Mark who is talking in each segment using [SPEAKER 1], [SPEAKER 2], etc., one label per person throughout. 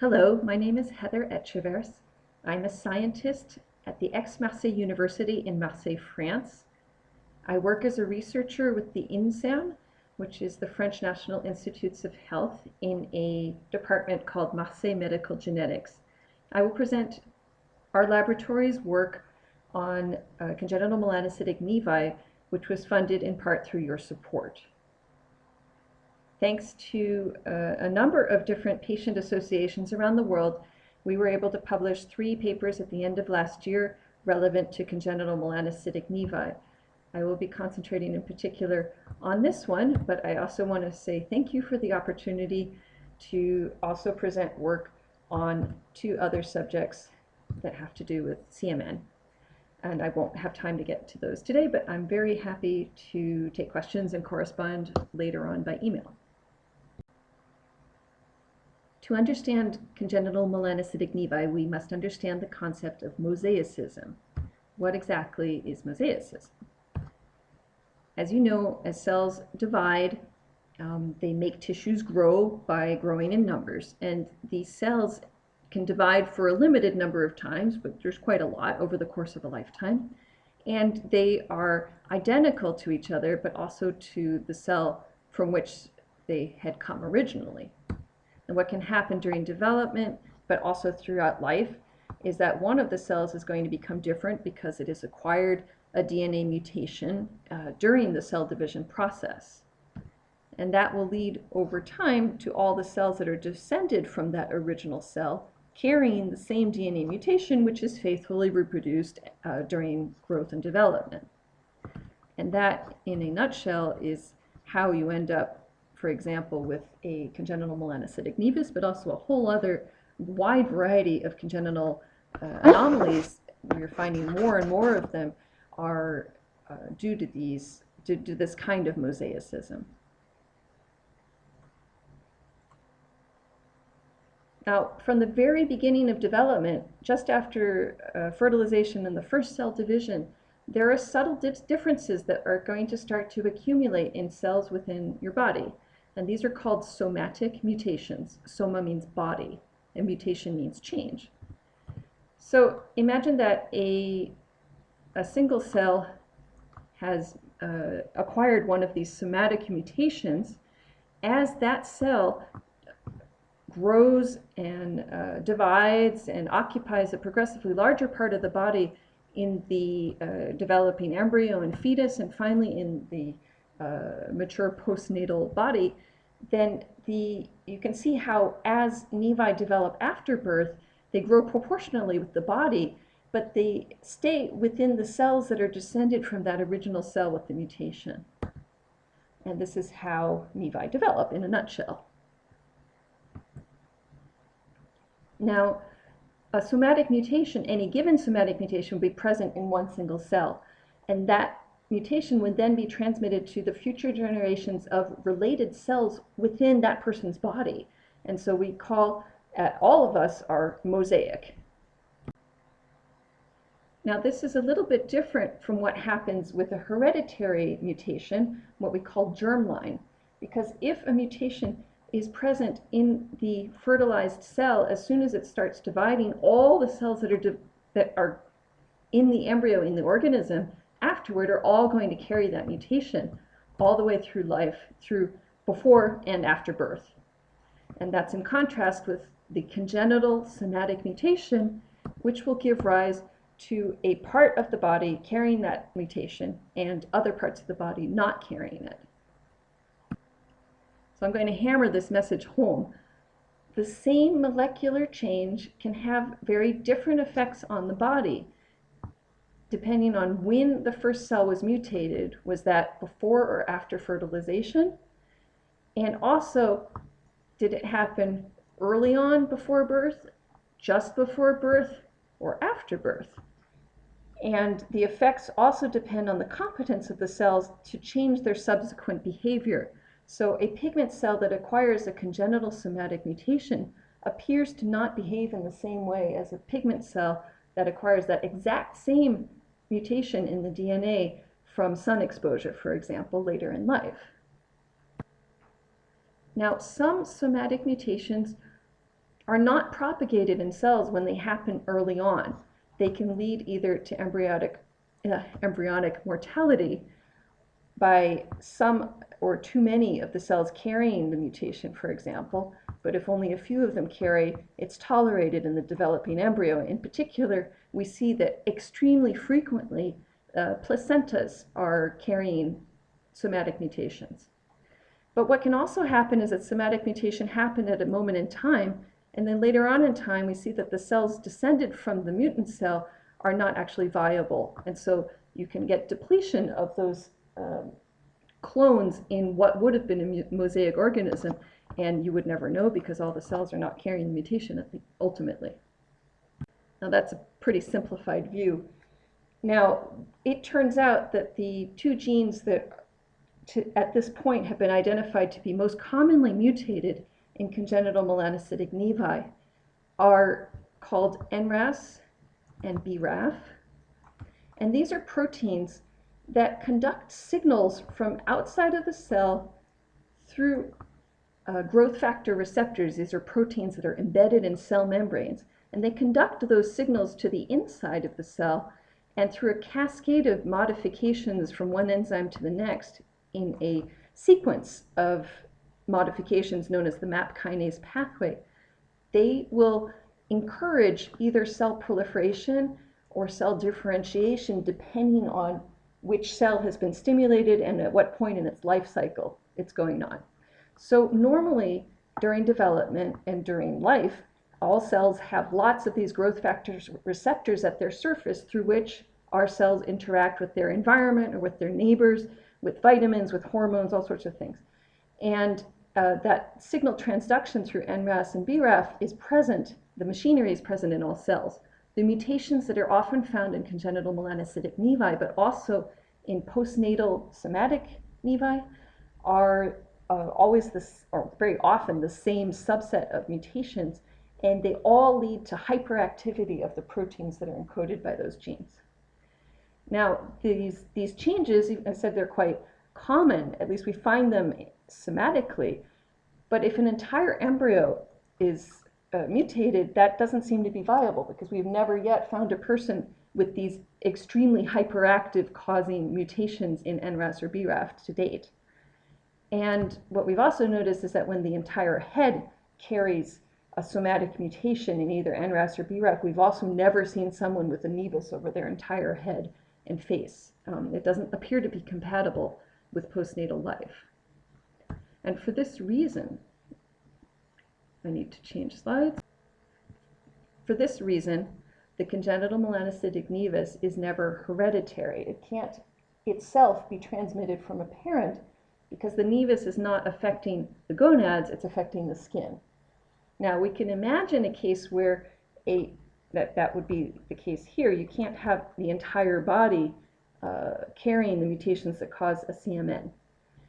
[SPEAKER 1] Hello, my name is Heather Etchevers. I'm a scientist at the Aix-Marseille University in Marseille, France. I work as a researcher with the INSERM, which is the French National Institutes of Health, in a department called Marseille Medical Genetics. I will present our laboratory's work on uh, congenital melanocytic nevi, which was funded in part through your support. Thanks to uh, a number of different patient associations around the world, we were able to publish three papers at the end of last year relevant to congenital melanocytic nevi. I will be concentrating in particular on this one, but I also want to say thank you for the opportunity to also present work on two other subjects that have to do with CMN. And I won't have time to get to those today, but I'm very happy to take questions and correspond later on by email. To understand congenital melanocytic nevi, we must understand the concept of mosaicism. What exactly is mosaicism? As you know, as cells divide, um, they make tissues grow by growing in numbers, and these cells can divide for a limited number of times, but there's quite a lot over the course of a lifetime. And they are identical to each other, but also to the cell from which they had come originally. And what can happen during development, but also throughout life, is that one of the cells is going to become different because it has acquired a DNA mutation uh, during the cell division process. And that will lead over time to all the cells that are descended from that original cell carrying the same DNA mutation which is faithfully reproduced uh, during growth and development. And that, in a nutshell, is how you end up, for example, with a congenital melanocytic nevus, but also a whole other wide variety of congenital uh, anomalies. We're finding more and more of them are uh, due to these, due to this kind of mosaicism. Now, from the very beginning of development, just after uh, fertilization and the first cell division, there are subtle differences that are going to start to accumulate in cells within your body. And these are called somatic mutations. Soma means body, and mutation means change. So imagine that a, a single cell has uh, acquired one of these somatic mutations. As that cell grows and uh, divides and occupies a progressively larger part of the body in the uh, developing embryo and fetus and finally in the uh, mature postnatal body, then the, you can see how as nevi develop after birth, they grow proportionally with the body, but they stay within the cells that are descended from that original cell with the mutation. And this is how nevi develop in a nutshell. Now, a somatic mutation, any given somatic mutation, would be present in one single cell. And that mutation would then be transmitted to the future generations of related cells within that person's body. And so we call uh, all of us are mosaic. Now this is a little bit different from what happens with a hereditary mutation, what we call germline. Because if a mutation is present in the fertilized cell as soon as it starts dividing all the cells that are that are in the embryo in the organism afterward are all going to carry that mutation all the way through life through before and after birth. And that's in contrast with the congenital somatic mutation which will give rise to a part of the body carrying that mutation and other parts of the body not carrying it. So I'm going to hammer this message home. The same molecular change can have very different effects on the body depending on when the first cell was mutated. Was that before or after fertilization? And also, did it happen early on before birth, just before birth, or after birth? And the effects also depend on the competence of the cells to change their subsequent behavior. So a pigment cell that acquires a congenital somatic mutation appears to not behave in the same way as a pigment cell that acquires that exact same mutation in the DNA from sun exposure, for example, later in life. Now, some somatic mutations are not propagated in cells when they happen early on. They can lead either to embryonic, uh, embryonic mortality by some or too many of the cells carrying the mutation, for example, but if only a few of them carry, it's tolerated in the developing embryo. In particular, we see that extremely frequently uh, placentas are carrying somatic mutations. But what can also happen is that somatic mutation happened at a moment in time, and then later on in time, we see that the cells descended from the mutant cell are not actually viable. And so you can get depletion of those um, clones in what would have been a mosaic organism, and you would never know because all the cells are not carrying the mutation ultimately. Now that's a pretty simplified view. Now, it turns out that the two genes that to, at this point have been identified to be most commonly mutated in congenital melanocytic nevi are called NRAS and BRAF. And these are proteins that conduct signals from outside of the cell through uh, growth factor receptors. These are proteins that are embedded in cell membranes. And they conduct those signals to the inside of the cell and through a cascade of modifications from one enzyme to the next in a sequence of modifications known as the MAP kinase pathway, they will encourage either cell proliferation or cell differentiation depending on which cell has been stimulated and at what point in its life cycle it's going on. So normally during development and during life, all cells have lots of these growth factors receptors at their surface through which our cells interact with their environment or with their neighbors, with vitamins, with hormones, all sorts of things. And uh, that signal transduction through NRAS and BRAF is present, the machinery is present in all cells. The mutations that are often found in congenital melanocytic nevi, but also in postnatal somatic nevi, are uh, always this, or very often the same subset of mutations, and they all lead to hyperactivity of the proteins that are encoded by those genes. Now, these, these changes, I said they're quite common, at least we find them somatically, but if an entire embryo is uh, mutated, that doesn't seem to be viable because we've never yet found a person with these extremely hyperactive causing mutations in NRAS or BRAF to date. And what we've also noticed is that when the entire head carries a somatic mutation in either NRAS or BRAF, we've also never seen someone with a nevus over their entire head and face. Um, it doesn't appear to be compatible with postnatal life. And for this reason, I need to change slides. For this reason, the congenital melanocytic nevus is never hereditary. It can't itself be transmitted from a parent because the nevus is not affecting the gonads, it's affecting the skin. Now we can imagine a case where a that that would be the case here. You can't have the entire body uh, carrying the mutations that cause a CMN.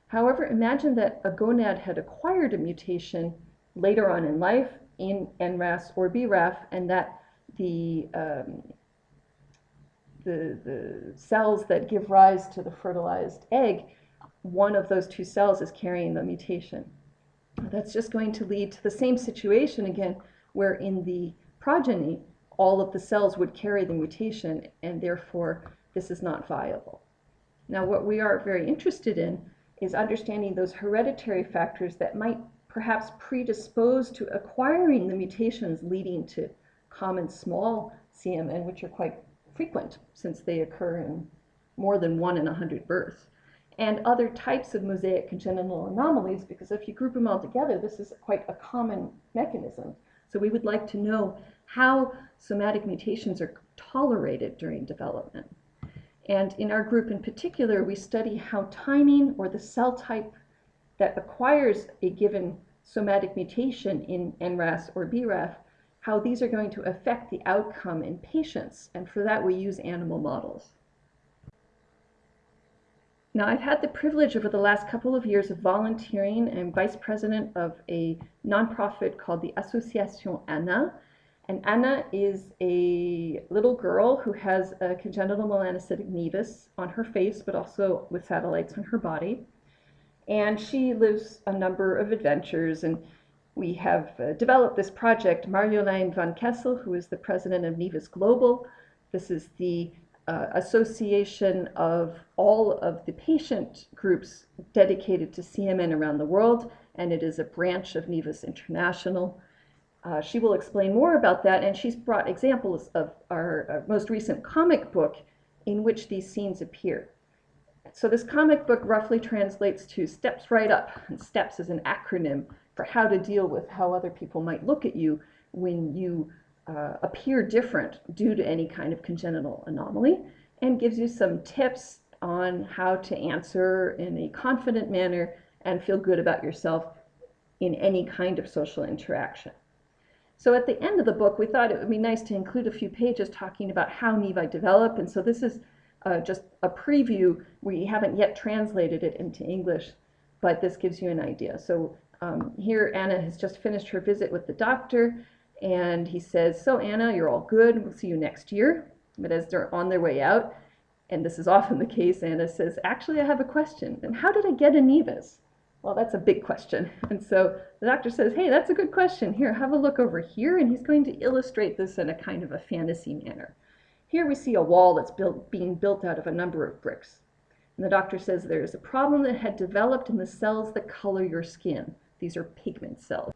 [SPEAKER 1] However, imagine that a gonad had acquired a mutation later on in life in NRAS or BRAF, and that the, um, the, the cells that give rise to the fertilized egg, one of those two cells is carrying the mutation. That's just going to lead to the same situation again, where in the progeny, all of the cells would carry the mutation, and therefore this is not viable. Now, what we are very interested in is understanding those hereditary factors that might perhaps predispose to acquiring the mutations leading to common small CMN, which are quite frequent since they occur in more than one in a hundred births, and other types of mosaic congenital anomalies, because if you group them all together, this is quite a common mechanism. So we would like to know how somatic mutations are tolerated during development. And in our group in particular, we study how timing or the cell type that acquires a given somatic mutation in NRAS or BRAF, how these are going to affect the outcome in patients. And for that, we use animal models. Now, I've had the privilege over the last couple of years of volunteering. I'm vice president of a nonprofit called the Association Anna, and Anna is a little girl who has a congenital melanocytic nevus on her face, but also with satellites on her body. And she lives a number of adventures. And we have uh, developed this project. Marjolein van Kessel, who is the president of Nevus Global, this is the uh, association of all of the patient groups dedicated to CMN around the world, and it is a branch of NEVIS International. Uh, she will explain more about that, and she's brought examples of our, our most recent comic book in which these scenes appear. So this comic book roughly translates to steps right up, and STEPS is an acronym for how to deal with how other people might look at you when you uh, appear different due to any kind of congenital anomaly, and gives you some tips on how to answer in a confident manner and feel good about yourself in any kind of social interaction. So at the end of the book, we thought it would be nice to include a few pages talking about how nevi develop. And so this is uh, just a preview. We haven't yet translated it into English, but this gives you an idea. So um, here Anna has just finished her visit with the doctor, and he says, so Anna, you're all good. We'll see you next year. But as they're on their way out, and this is often the case, Anna says, actually, I have a question. And how did I get a nevus? Well, that's a big question. And so the doctor says, hey, that's a good question. Here, have a look over here. And he's going to illustrate this in a kind of a fantasy manner. Here we see a wall that's built, being built out of a number of bricks. And the doctor says there is a problem that had developed in the cells that color your skin. These are pigment cells.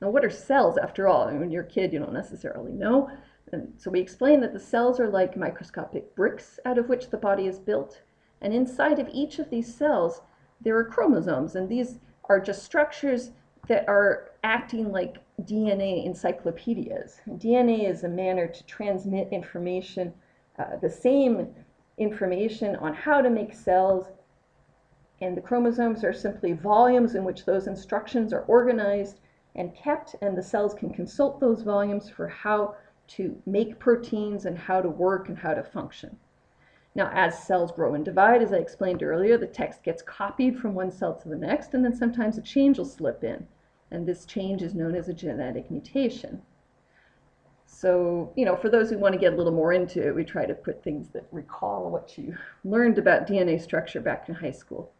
[SPEAKER 1] Now, what are cells after all? I mean, when you're a kid, you don't necessarily know. And so we explain that the cells are like microscopic bricks out of which the body is built. And inside of each of these cells, there are chromosomes, and these are just structures that are acting like DNA encyclopedias. DNA is a manner to transmit information, uh, the same information on how to make cells, and the chromosomes are simply volumes in which those instructions are organized and kept, and the cells can consult those volumes for how to make proteins and how to work and how to function. Now, as cells grow and divide, as I explained earlier, the text gets copied from one cell to the next, and then sometimes a change will slip in. And this change is known as a genetic mutation. So, you know, for those who want to get a little more into it, we try to put things that recall what you learned about DNA structure back in high school.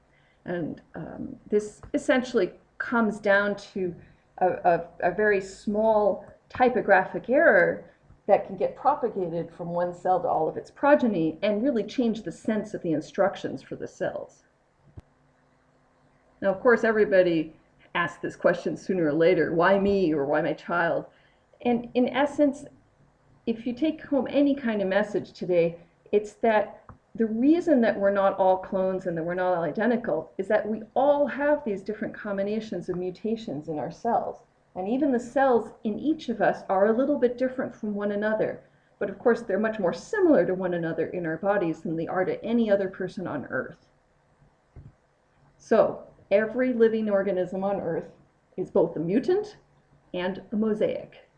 [SPEAKER 1] And um, this essentially comes down to a, a, a very small typographic error that can get propagated from one cell to all of its progeny and really change the sense of the instructions for the cells. Now, of course, everybody asks this question sooner or later, why me or why my child? And in essence, if you take home any kind of message today, it's that the reason that we're not all clones and that we're not all identical is that we all have these different combinations of mutations in our cells. And even the cells in each of us are a little bit different from one another. But of course, they're much more similar to one another in our bodies than they are to any other person on Earth. So, every living organism on Earth is both a mutant and a mosaic.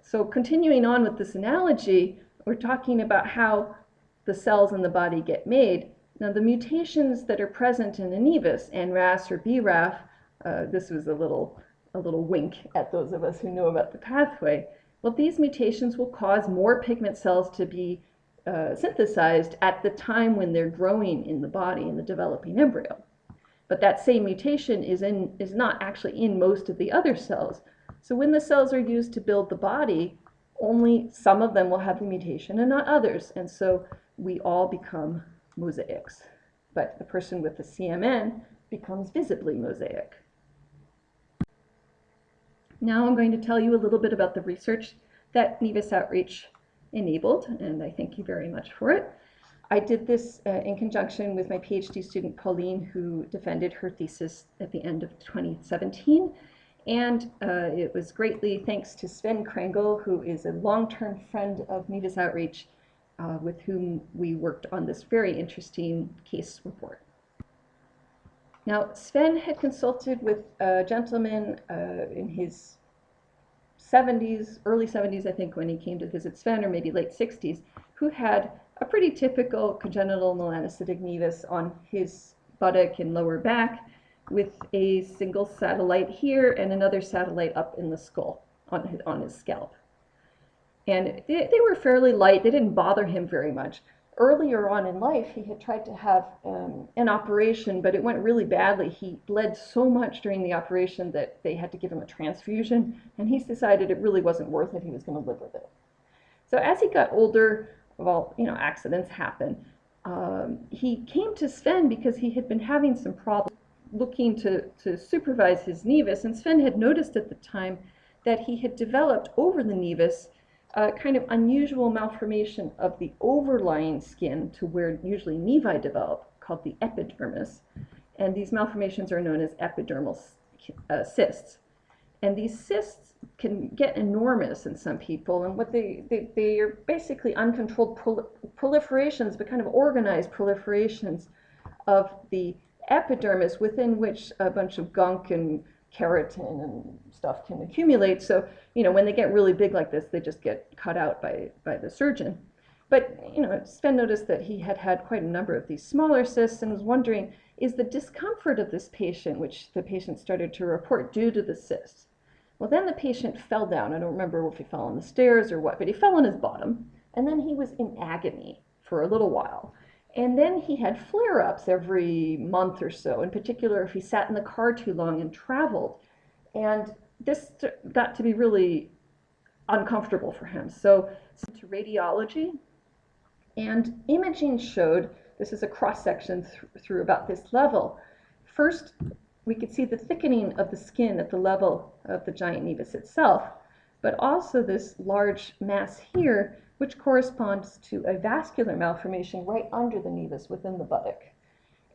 [SPEAKER 1] So, continuing on with this analogy, we're talking about how the cells in the body get made. Now, the mutations that are present in a nevus, NRAS or BRAF, uh, this was a little, a little wink at those of us who know about the pathway. Well, these mutations will cause more pigment cells to be uh, synthesized at the time when they're growing in the body in the developing embryo. But that same mutation is, in, is not actually in most of the other cells. So when the cells are used to build the body, only some of them will have the mutation and not others. And so we all become mosaics. But the person with the CMN becomes visibly mosaic. Now I'm going to tell you a little bit about the research that Nevus Outreach enabled, and I thank you very much for it. I did this uh, in conjunction with my PhD student Pauline, who defended her thesis at the end of 2017. And uh, it was greatly thanks to Sven Krengel, who is a long-term friend of Nevus Outreach, uh, with whom we worked on this very interesting case report. Now, Sven had consulted with a gentleman uh, in his 70s, early 70s, I think, when he came to visit Sven, or maybe late 60s, who had a pretty typical congenital melanocytic nevus on his buttock and lower back, with a single satellite here and another satellite up in the skull on his, on his scalp. And they, they were fairly light, they didn't bother him very much. earlier on in life, he had tried to have um, an operation, but it went really badly. He bled so much during the operation that they had to give him a transfusion, and he's decided it really wasn't worth it. He was going to live with it. So as he got older, well, you know, accidents happen. Um, he came to Sven because he had been having some problems looking to, to supervise his nevus, and Sven had noticed at the time that he had developed over the nevus a kind of unusual malformation of the overlying skin to where usually nevi develop, called the epidermis. And these malformations are known as epidermal uh, cysts. And these cysts can get enormous in some people, and what they, they, they are basically uncontrolled proliferations, but kind of organized proliferations of the epidermis within which a bunch of gunk and keratin and stuff can accumulate. So, you know, when they get really big like this, they just get cut out by, by the surgeon. But, you know, Sven noticed that he had had quite a number of these smaller cysts and was wondering, is the discomfort of this patient, which the patient started to report, due to the cysts? Well, then the patient fell down. I don't remember if he fell on the stairs or what, but he fell on his bottom. And then he was in agony for a little while. And then he had flare ups every month or so, in particular if he sat in the car too long and traveled. And this got to be really uncomfortable for him. So, to radiology, and imaging showed this is a cross section th through about this level. First, we could see the thickening of the skin at the level of the giant nevus itself, but also this large mass here which corresponds to a vascular malformation right under the nevus within the buttock.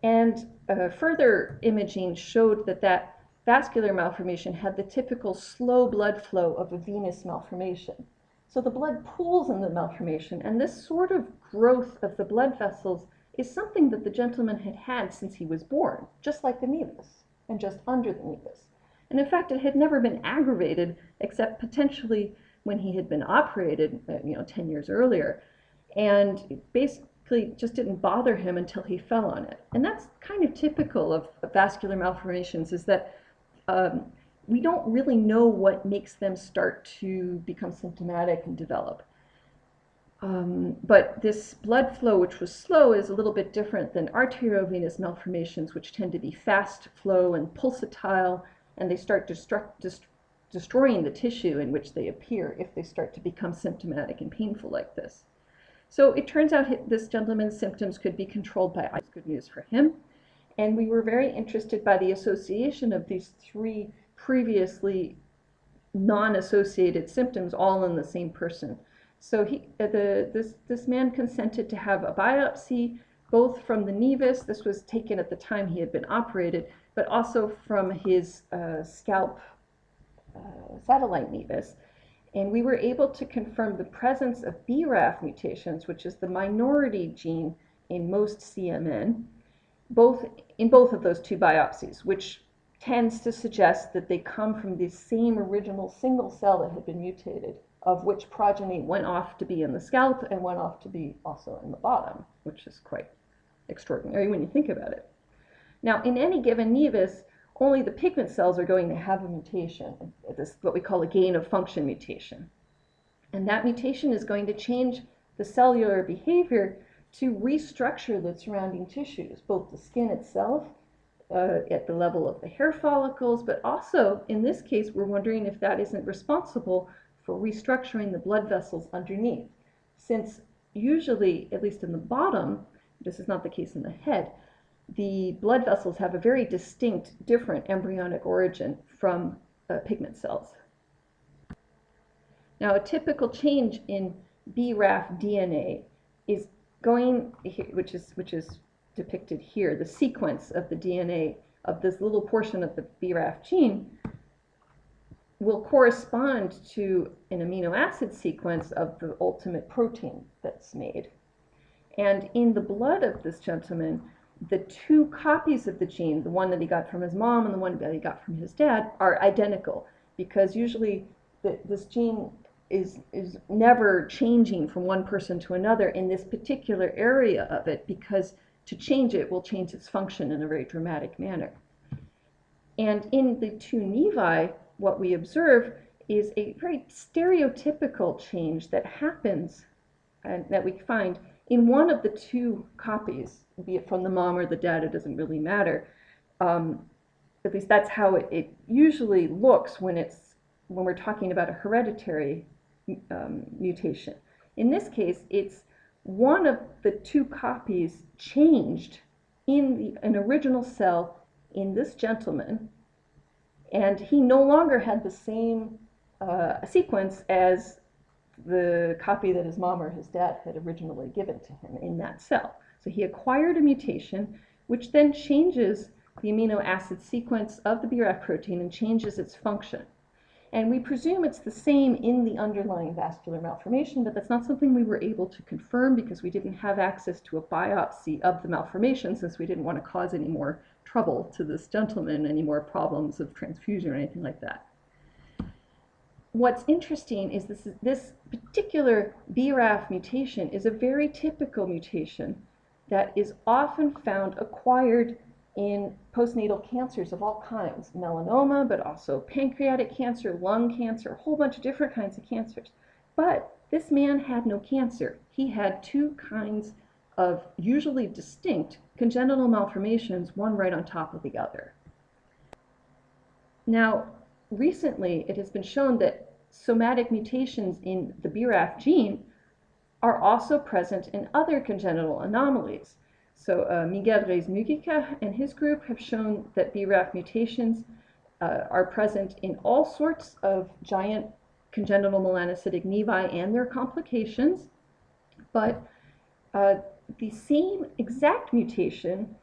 [SPEAKER 1] And uh, further imaging showed that that vascular malformation had the typical slow blood flow of a venous malformation. So the blood pools in the malformation, and this sort of growth of the blood vessels is something that the gentleman had had since he was born, just like the nevus, and just under the nevus. And in fact, it had never been aggravated except potentially when he had been operated, uh, you know, 10 years earlier. And basically just didn't bother him until he fell on it. And that's kind of typical of, vascular malformations is that um, we don't really know what makes them start to become symptomatic and develop. Um, but this blood flow, which was slow, is a little bit different than arteriovenous malformations, which tend to be fast flow and pulsatile, and they start destruct, dest destroying the tissue in which they appear if they start to become symptomatic and painful like this. So it turns out this gentleman's symptoms could be controlled by ice. Good news for him. And we were very interested by the association of these three previously non-associated symptoms all in the same person. So he, uh, the, this, this man consented to have a biopsy both from the nevus, this was taken at the time he had been operated, but also from his uh, scalp uh, satellite nevus, and we were able to confirm the presence of BRAF mutations, which is the minority gene in most CMN, both in both of those two biopsies, which tends to suggest that they come from the same original single cell that had been mutated, of which progeny went off to be in the scalp and went off to be also in the bottom, which is quite extraordinary when you think about it. Now, in any given nevus, only the pigment cells are going to have a mutation, this what we call a gain of function mutation. And that mutation is going to change the cellular behavior to restructure the surrounding tissues, both the skin itself, uh, at the level of the hair follicles, but also, in this case, we're wondering if that isn't responsible for restructuring the blood vessels underneath. Since usually, at least in the bottom, this is not the case in the head, the blood vessels have a very distinct, different embryonic origin from uh, pigment cells. Now, a typical change in BRAF DNA is going, which is, which is depicted here, the sequence of the DNA of this little portion of the BRAF gene will correspond to an amino acid sequence of the ultimate protein that's made. And in the blood of this gentleman, the two copies of the gene, the one that he got from his mom and the one that he got from his dad, are identical because usually the, this gene is, is never changing from one person to another in this particular area of it because to change it will change its function in a very dramatic manner. And in the two nevi, what we observe is a very stereotypical change that happens and that we find in one of the two copies, be it from the mom or the dad, it doesn't really matter. Um, at least that's how it, it usually looks when it's when we're talking about a hereditary um, mutation. In this case, it's one of the two copies changed in the, an original cell in this gentleman, and he no longer had the same uh, sequence as the copy that his mom or his dad had originally given to him in that cell. So he acquired a mutation, which then changes the amino acid sequence of the BRAF protein and changes its function. And we presume it's the same in the underlying vascular malformation, but that's not something we were able to confirm because we didn't have access to a biopsy of the malformation since we didn't want to cause any more trouble to this gentleman, any more problems of transfusion or anything like that. What's interesting is this, this particular BRAF mutation is a very typical mutation that is often found acquired in postnatal cancers of all kinds, melanoma, but also pancreatic cancer, lung cancer, a whole bunch of different kinds of cancers. But this man had no cancer. He had two kinds of usually distinct congenital malformations, one right on top of the other. Now, recently it has been shown that somatic mutations in the BRAF gene are also present in other congenital anomalies. So uh, Miguel Reyes-Múgica and his group have shown that BRAF mutations uh, are present in all sorts of giant congenital melanocytic nevi and their complications, but uh, the same exact mutation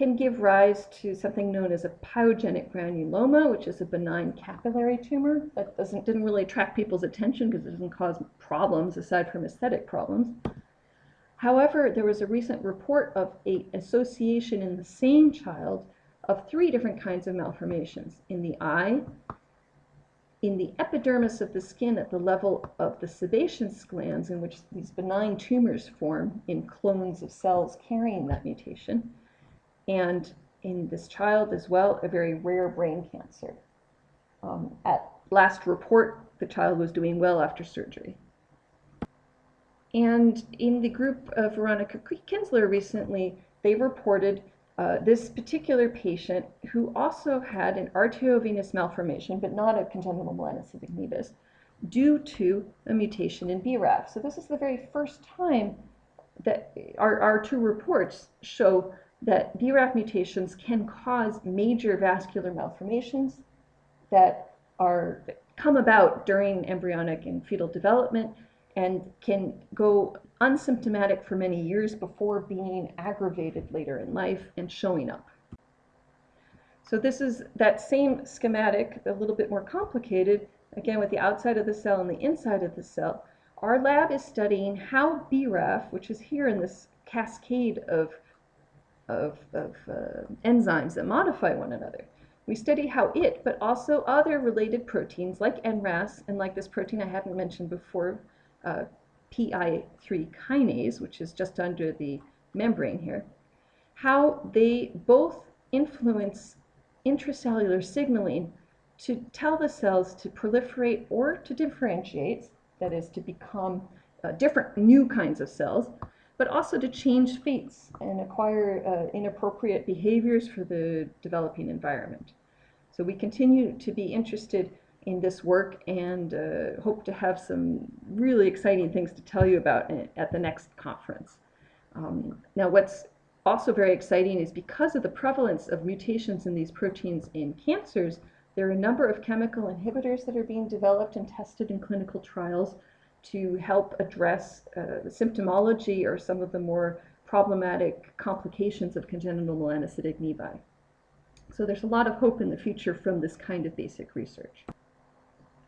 [SPEAKER 1] can give rise to something known as a pyogenic granuloma, which is a benign capillary tumor that doesn't didn't really attract people's attention because it doesn't cause problems aside from aesthetic problems. However, there was a recent report of an association in the same child of three different kinds of malformations in the eye, in the epidermis of the skin at the level of the sebaceous glands, in which these benign tumors form in clones of cells carrying that mutation, and in this child as well, a very rare brain cancer. Um, at last report, the child was doing well after surgery. And in the group of Veronica Kinsler recently, they reported uh, this particular patient who also had an arteriovenous malformation, but not a congenital melanocytic nevus, due to a mutation in BRAF. So this is the very first time that our, our two reports show that BRAF mutations can cause major vascular malformations that are come about during embryonic and fetal development and can go unsymptomatic for many years before being aggravated later in life and showing up. So this is that same schematic, a little bit more complicated, again with the outside of the cell and the inside of the cell. Our lab is studying how BRAF, which is here in this cascade of, of, of uh, enzymes that modify one another, we study how it, but also other related proteins like NRAS and like this protein I hadn't mentioned before, uh, PI3 kinase, which is just under the membrane here, how they both influence intracellular signaling to tell the cells to proliferate or to differentiate, that is, to become uh, different new kinds of cells, but also to change fates and acquire uh, inappropriate behaviors for the developing environment. So we continue to be interested in this work and uh, hope to have some really exciting things to tell you about at the next conference. Um, now what's also very exciting is because of the prevalence of mutations in these proteins in cancers, there are a number of chemical inhibitors that are being developed and tested in clinical trials to help address uh, the symptomology or some of the more problematic complications of congenital melanocytic nevi. So there's a lot of hope in the future from this kind of basic research.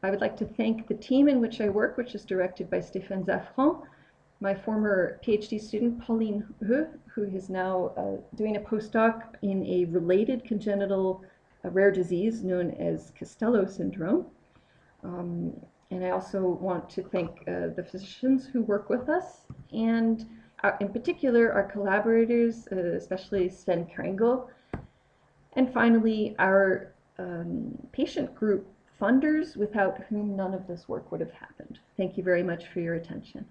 [SPEAKER 1] I would like to thank the team in which I work, which is directed by Stéphane Zaffran, my former PhD student, Pauline Hu, who is now uh, doing a postdoc in a related congenital uh, rare disease known as Costello syndrome. Um, and I also want to thank uh, the physicians who work with us, and our, uh, in particular our collaborators, uh, especially Sven Krengel, and finally our um, patient group funders without whom none of this work would have happened. Thank you very much for your attention.